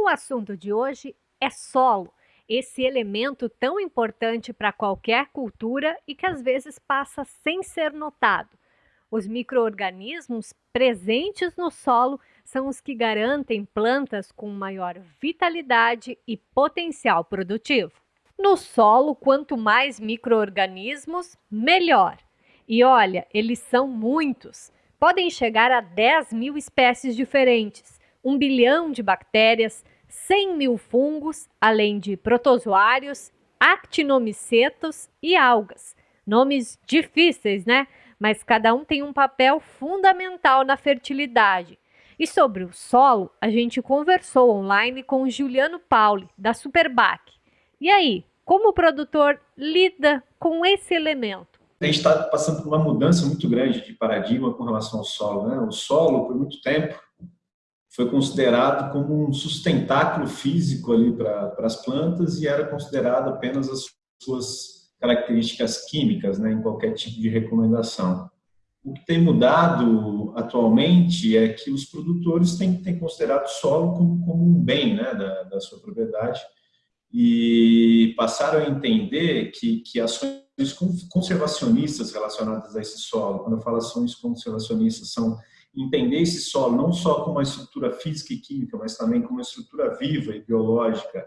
O assunto de hoje é solo, esse elemento tão importante para qualquer cultura e que às vezes passa sem ser notado. Os microorganismos presentes no solo são os que garantem plantas com maior vitalidade e potencial produtivo. No solo, quanto mais microorganismos, melhor. E olha, eles são muitos. Podem chegar a 10 mil espécies diferentes, 1 bilhão de bactérias, 100 mil fungos, além de protozoários, actinomicetos e algas. Nomes difíceis, né? Mas cada um tem um papel fundamental na fertilidade. E sobre o solo, a gente conversou online com Juliano Pauli, da Superbac. E aí, como o produtor lida com esse elemento? a gente está passando por uma mudança muito grande de paradigma com relação ao solo. Né? O solo, por muito tempo, foi considerado como um sustentáculo físico ali para as plantas e era considerado apenas as suas características químicas, né, em qualquer tipo de recomendação. O que tem mudado atualmente é que os produtores têm, têm considerado o solo como, como um bem né, da, da sua propriedade e passaram a entender que, que ações conservacionistas relacionadas a esse solo, quando eu falo ações conservacionistas, são entender esse solo não só como uma estrutura física e química, mas também como uma estrutura viva e biológica,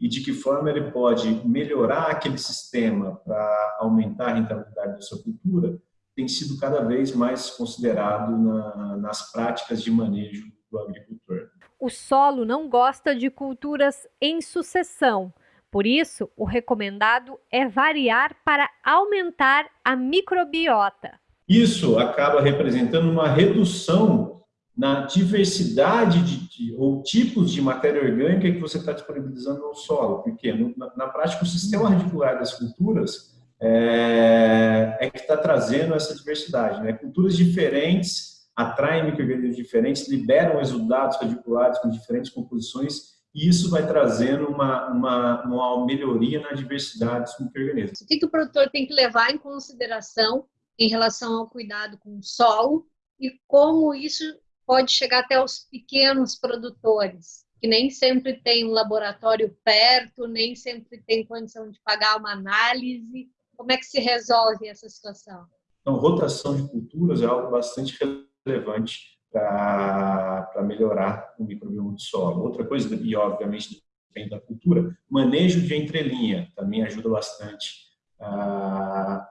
e de que forma ele pode melhorar aquele sistema para aumentar a rentabilidade da sua cultura, tem sido cada vez mais considerado na, nas práticas de manejo do agricultor. O solo não gosta de culturas em sucessão, por isso, o recomendado é variar para aumentar a microbiota. Isso acaba representando uma redução na diversidade de, de, ou tipos de matéria orgânica que você está disponibilizando no solo, porque no, na, na, prática o sistema radicular das culturas é, é que está trazendo essa diversidade. Né? Culturas diferentes atraem micro-organismos diferentes, liberam resultados radiculares com diferentes composições e isso vai trazendo uma, uma, uma melhoria na diversidade dos micro-organismos. O que, que o produtor tem que levar em consideração em relação ao cuidado com o solo e como isso pode chegar até os pequenos produtores, que nem sempre tem um laboratório perto, nem sempre tem condição de pagar uma análise. Como é que se resolve essa situação? Então, rotação de culturas é algo bastante relevante para melhorar o microbioma do solo. Outra coisa, e obviamente depende da cultura, manejo de entrelinha também ajuda bastante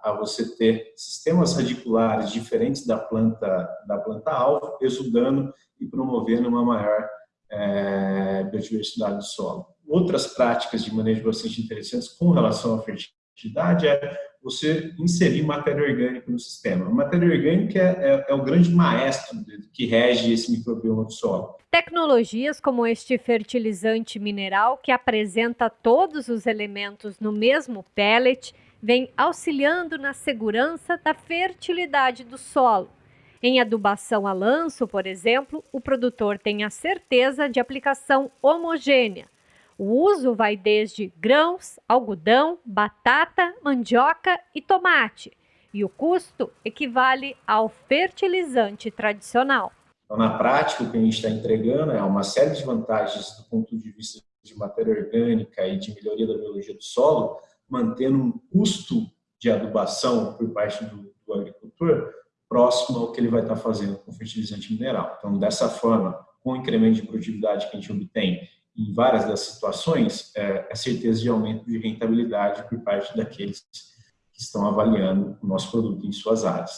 a, você ter sistemas radiculares diferentes da planta da planta alvo, exudando e promovendo uma maior é, biodiversidade do solo. Outras práticas de manejo bastante interessantes com relação à fertilidade é você inserir matéria orgânica no sistema. A matéria orgânica é, é, é o grande maestro que rege esse microbioma do solo. Tecnologias como este fertilizante mineral, que apresenta todos os elementos no mesmo pellet, vem auxiliando na segurança da fertilidade do solo. Em adubação a lanço, por exemplo, o produtor tem a certeza de aplicação homogênea, o uso vai desde grãos, algodão, batata, mandioca e tomate, e o custo equivale ao fertilizante tradicional. Então, na prática, o que a gente está entregando é uma série de vantagens do ponto de vista de matéria orgânica e de melhoria da biologia do solo, mantendo um custo de adubação por parte do, do agricultor próximo ao que ele vai estar fazendo com fertilizante mineral. Então, dessa forma, com o incremento de produtividade que a gente obtém em várias das situações, é a certeza de aumento de rentabilidade por parte daqueles que estão avaliando o nosso produto em suas áreas.